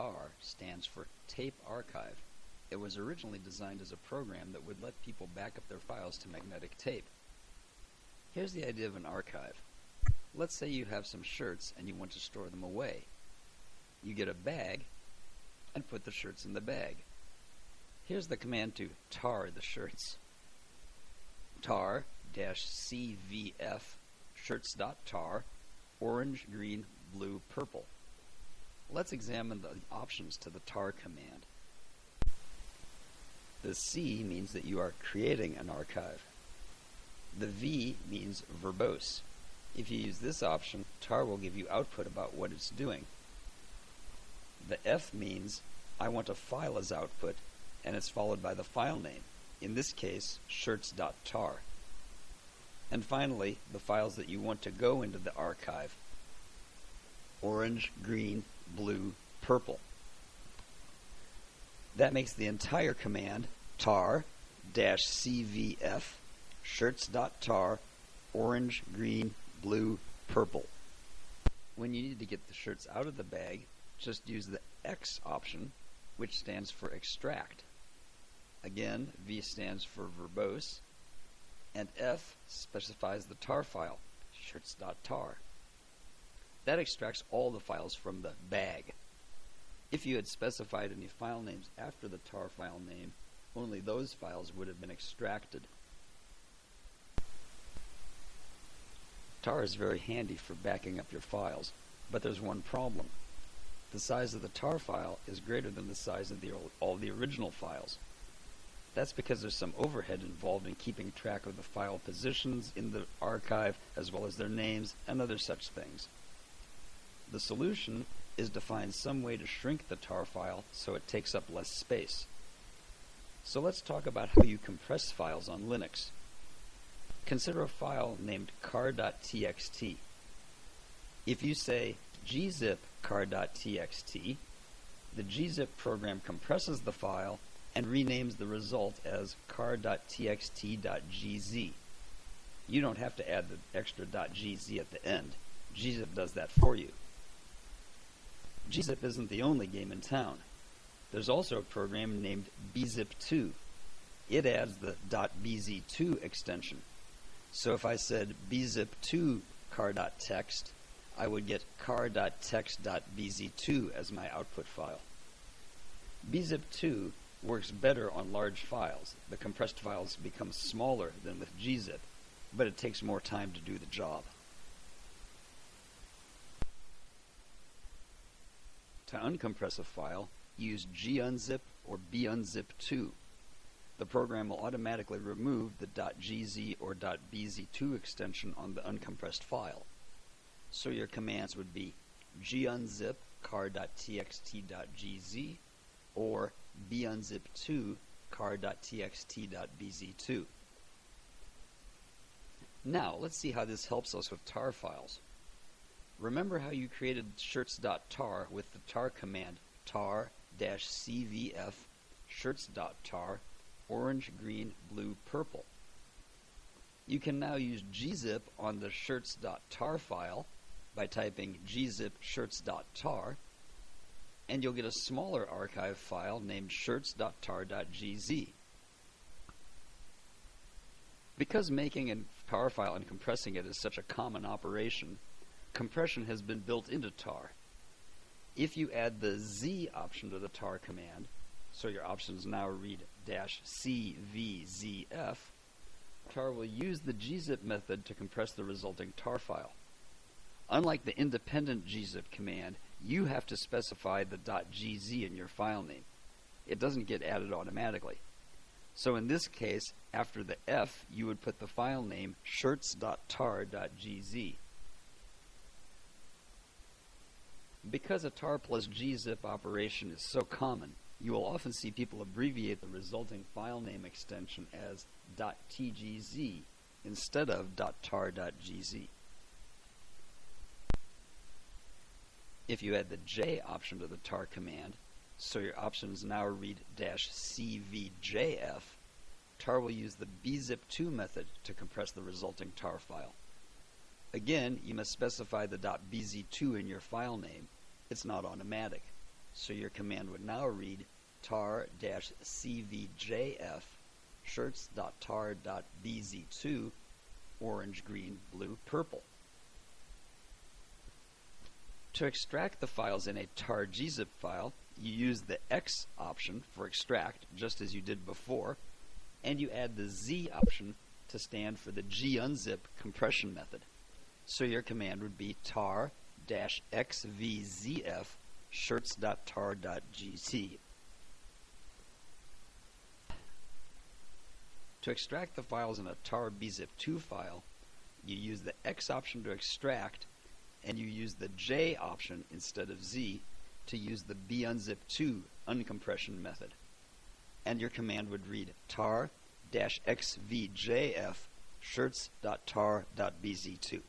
TAR stands for Tape Archive. It was originally designed as a program that would let people back up their files to magnetic tape. Here's the idea of an archive. Let's say you have some shirts and you want to store them away. You get a bag and put the shirts in the bag. Here's the command to tar the shirts. tar-cvf shirts.tar orange, green, blue, purple. Let's examine the options to the tar command. The C means that you are creating an archive. The V means verbose. If you use this option, tar will give you output about what it's doing. The F means I want a file as output, and it's followed by the file name, in this case, shirts.tar. And finally, the files that you want to go into the archive. Orange, green, blue, purple. That makes the entire command tar cvf shirts.tar orange, green, blue, purple. When you need to get the shirts out of the bag, just use the X option, which stands for extract. Again, V stands for verbose, and F specifies the tar file, shirts.tar. That extracts all the files from the bag. If you had specified any file names after the tar file name, only those files would have been extracted. tar is very handy for backing up your files, but there's one problem. The size of the tar file is greater than the size of the, all the original files. That's because there's some overhead involved in keeping track of the file positions in the archive as well as their names and other such things. The solution is to find some way to shrink the tar file so it takes up less space. So let's talk about how you compress files on Linux. Consider a file named car.txt. If you say gzip car.txt, the gzip program compresses the file and renames the result as car.txt.gz. You don't have to add the extra .gz at the end. gzip does that for you. Gzip isn't the only game in town. There's also a program named bzip2. It adds the .bz2 extension. So if I said bzip2 car.txt, I would get car.txt.bz2 as my output file. bzip2 works better on large files. The compressed files become smaller than with gzip, but it takes more time to do the job. To uncompress a file, use gunzip or bunzip2. The program will automatically remove the .gz or .bz2 extension on the uncompressed file. So your commands would be gunzip car.txt.gz or bunzip2 car.txt.bz2. Now, let's see how this helps us with tar files. Remember how you created shirts.tar with the tar command tar-cvf shirts.tar orange, green, blue, purple. You can now use gzip on the shirts.tar file by typing gzip shirts.tar and you'll get a smaller archive file named shirts.tar.gz. Because making a tar file and compressing it is such a common operation, compression has been built into tar. If you add the Z option to the tar command, so your options now read dash CVZF, tar will use the gzip method to compress the resulting tar file. Unlike the independent gzip command, you have to specify the .gz in your file name. It doesn't get added automatically. So in this case, after the F, you would put the file name shirts.tar.gz. Because a tar plus gzip operation is so common, you will often see people abbreviate the resulting file name extension as .tgz instead of .tar.gz. If you add the J option to the tar command, so your options now read "-cvjf", tar will use the bzip2 method to compress the resulting tar file. Again, you must specify the .bz2 in your file name. It's not automatic. So your command would now read tar-cvjf shirts.tar.bz2 orange, green, blue, purple. To extract the files in a tar gzip file, you use the X option for extract, just as you did before, and you add the Z option to stand for the gunzip compression method. So your command would be tar-xvzf shirts.tar.gz. To extract the files in a tar bzip2 file, you use the X option to extract, and you use the J option instead of Z to use the bunzip2 uncompression method. And your command would read tar-xvjf shirts.tar.bz2.